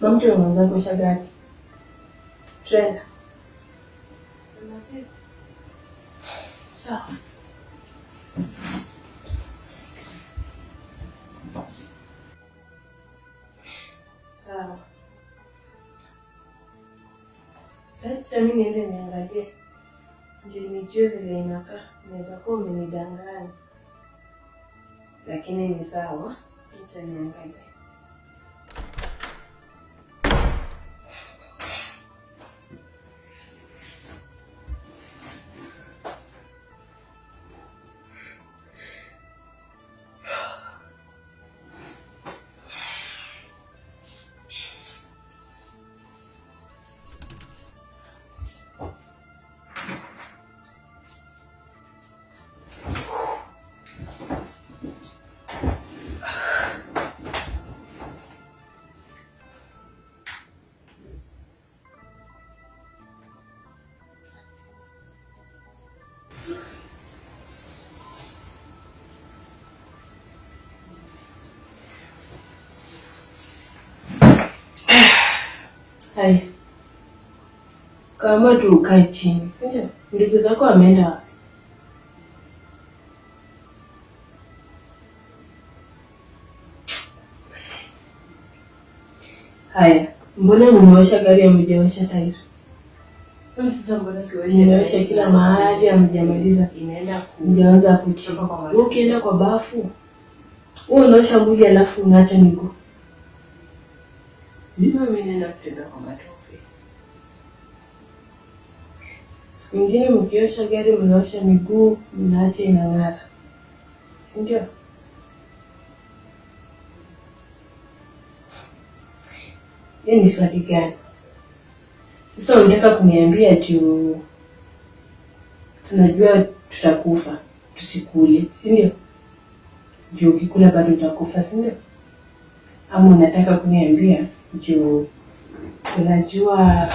Mamke unaanza kuosha shagati. Trenda. Sawa. Sawa. Acha mimi niende niangalie. Ndio nijue vile inakaa. Naweza kuwa umenidanganya. Lakini ni sawa. Acha niangalie. Haya. Kama tu ukae chini, si ndio? Ndugu zako wameenda wapi? Haya, mbona nimeosha gari hamjaosha tairi? Sasa mbona Mmeosha kila mahali hamjamaliza. inaenda ku Mjaanza kwa maji. ukienda kwa bafu, wewe unaosha mwili alafu unaacha miguu. zima kutembea kwa matope. Siku ingine mkiosha gari mnaosha miguu, mnaacha inang'ara, si ndio? Hiyo ni swali gani? Sasa unataka kuniambia juu tunajua tutakufa tusikule, si ndio? Juu ukikula bado utakufa, si ndio? Ama unataka kuniambia juu unajua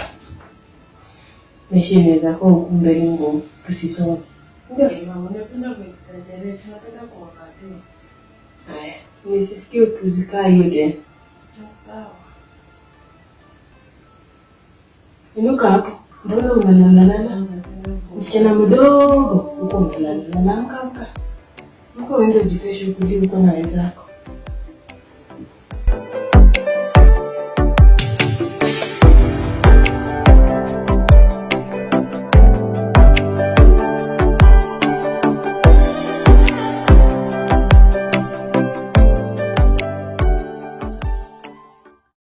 maisha inaweza kuwa ukumbe ni ngumu, tusisome? Eh, kuangalia. Haya, nisisikie utuzikaa hiyo tena. Sawa. Inuka hapo, mbona unalalalala? Msichana mdogo huko unalalala, amka amka, amka uende ujipee shughuli huko na wenzako.